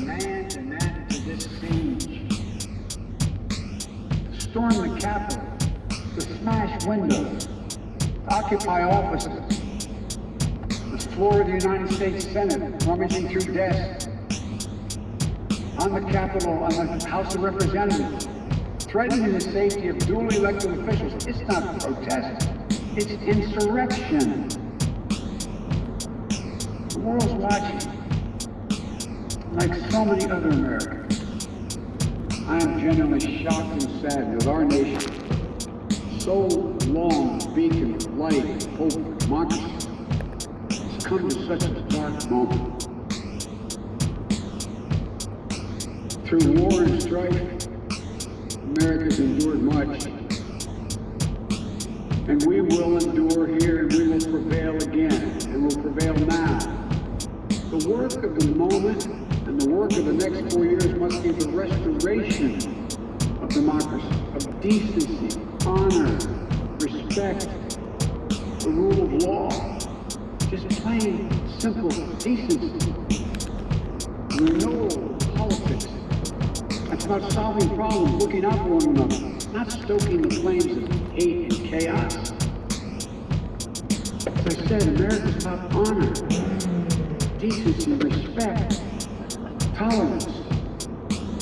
and added to this. To storm the Capitol, to smash windows, to occupy offices, the floor of the United States Senate, rummaging through desks, on the Capitol, on the House of Representatives, threatening the safety of duly elected officials. It's not protest, it's insurrection. The world's watching, like so many other Americans. I am genuinely shocked and saddened that our nation, so long beacon of light, hope, and democracy, has come to such a dark moment. Through war and strife, America's endured much. And we will endure here and we will prevail again and will prevail now. The work of the moment and the work of the next four years must be the restoration of democracy, of decency, honor, respect, the rule of law. Just plain, simple decency. Renewal of politics. That's about solving problems, looking out for one another, not stoking the flames of hate and chaos. As I said, America's about honor, decency, respect, tolerance.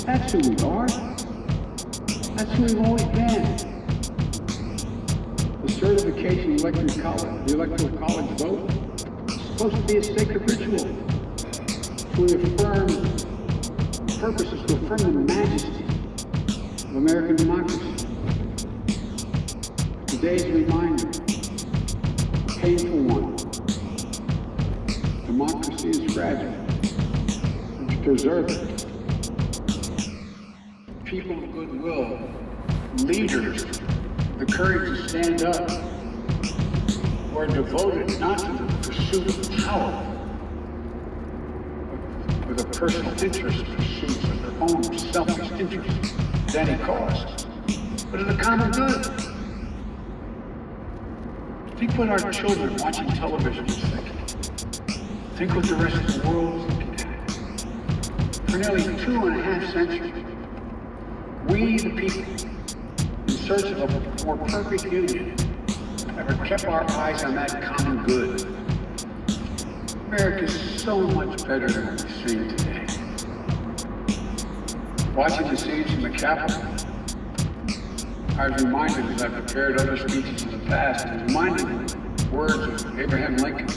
That's who we are. That's who we've always been. The certification of electoral college, the electoral college vote, is supposed to be a sacred ritual to affirm the purposes, to affirm the majesty of American democracy. Today's reminder, a painful one. Democracy is fragile. Preserve it, people of goodwill, leaders, the courage to stand up, who are devoted not to the pursuit of power, but with a personal interest pursuits of their own selfish interests at any cost, but in the common good. Think what our children watching television is thinking. Think what the rest of the world. For nearly two and a half centuries, we, the people, in search of a more perfect union, have kept our eyes on that common good. America is so much better than what we're seeing today. Watching the scenes from the Capitol, I was reminded, as I prepared other speeches in the past, was reminded words of Abraham Lincoln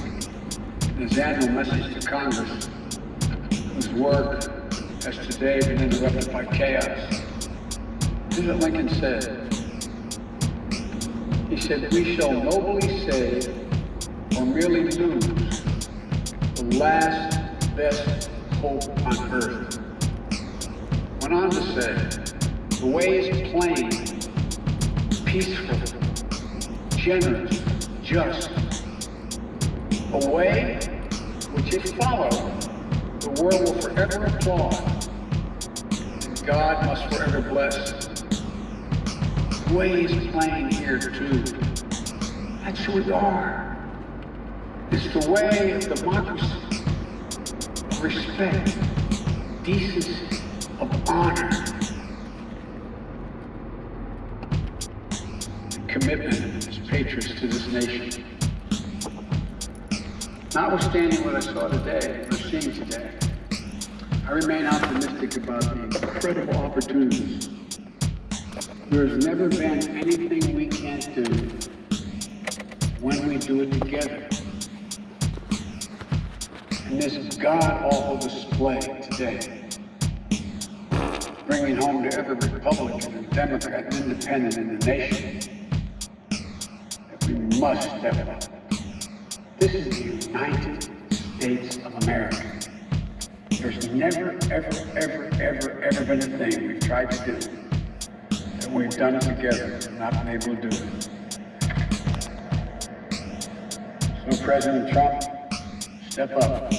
in his annual message to Congress, whose work has today been interrupted by chaos. Here's what Lincoln said. He said, we shall nobly save or merely lose the last best hope on earth. Went on to say, the way is plain, peaceful, generous, just. A way which is followed, the world will forever applaud. And God must forever bless. The way is plain here too. That's who we are. It's the way of democracy, of respect, decency, of honor, commitment as patriots to this nation. Notwithstanding what I saw today, what I'm seeing today, I remain optimistic about the incredible opportunities. There's never been anything we can't do when we do it together. And this god-awful display today, bringing home to every Republican and Democrat and Independent in the nation, that we must step up. This is the United States of America. There's never, ever, ever, ever, ever been a thing we've tried to do that we've done it together and not been able to do it. So President Trump, step up.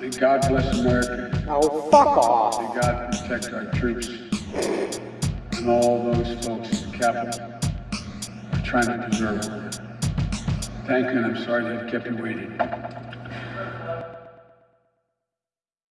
May God bless America. Oh, fuck off. May God protect our troops and all those folks in the Capitol trying to preserve. Thank you, and I'm sorry to have kept you waiting.